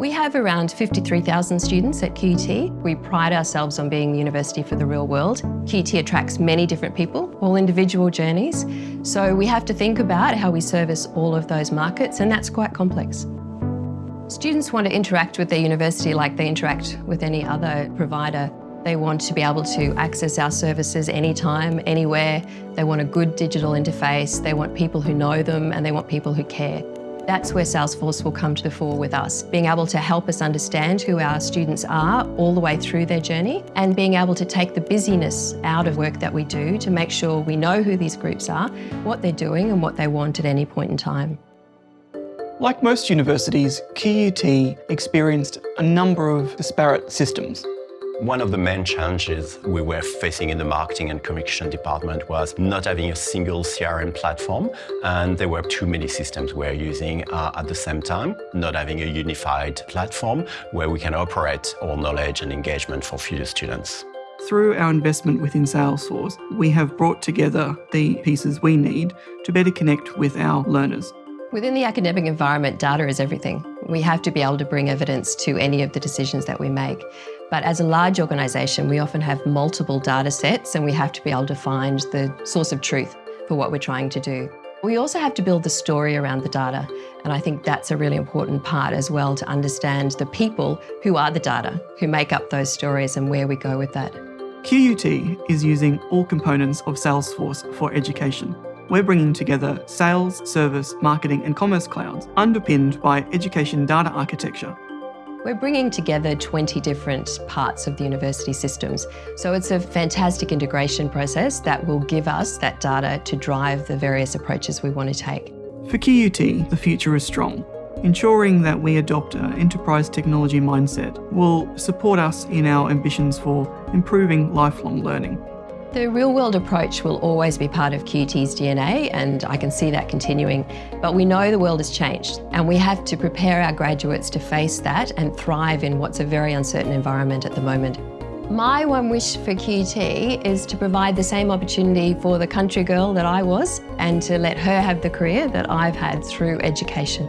We have around 53,000 students at QUT. We pride ourselves on being the university for the real world. QUT attracts many different people, all individual journeys. So we have to think about how we service all of those markets and that's quite complex. Students want to interact with their university like they interact with any other provider. They want to be able to access our services anytime, anywhere. They want a good digital interface. They want people who know them and they want people who care. That's where Salesforce will come to the fore with us, being able to help us understand who our students are all the way through their journey and being able to take the busyness out of work that we do to make sure we know who these groups are, what they're doing and what they want at any point in time. Like most universities, QUT experienced a number of disparate systems. One of the main challenges we were facing in the marketing and communication department was not having a single CRM platform and there were too many systems we were using uh, at the same time, not having a unified platform where we can operate all knowledge and engagement for future students. Through our investment within Salesforce, we have brought together the pieces we need to better connect with our learners. Within the academic environment, data is everything. We have to be able to bring evidence to any of the decisions that we make. But as a large organisation, we often have multiple data sets and we have to be able to find the source of truth for what we're trying to do. We also have to build the story around the data, and I think that's a really important part as well to understand the people who are the data, who make up those stories and where we go with that. QUT is using all components of Salesforce for education. We're bringing together sales, service, marketing and commerce clouds underpinned by education data architecture we're bringing together 20 different parts of the university systems. So it's a fantastic integration process that will give us that data to drive the various approaches we want to take. For QUT, the future is strong. Ensuring that we adopt an enterprise technology mindset will support us in our ambitions for improving lifelong learning. The real-world approach will always be part of QT's DNA and I can see that continuing. But we know the world has changed and we have to prepare our graduates to face that and thrive in what's a very uncertain environment at the moment. My one wish for QT is to provide the same opportunity for the country girl that I was and to let her have the career that I've had through education.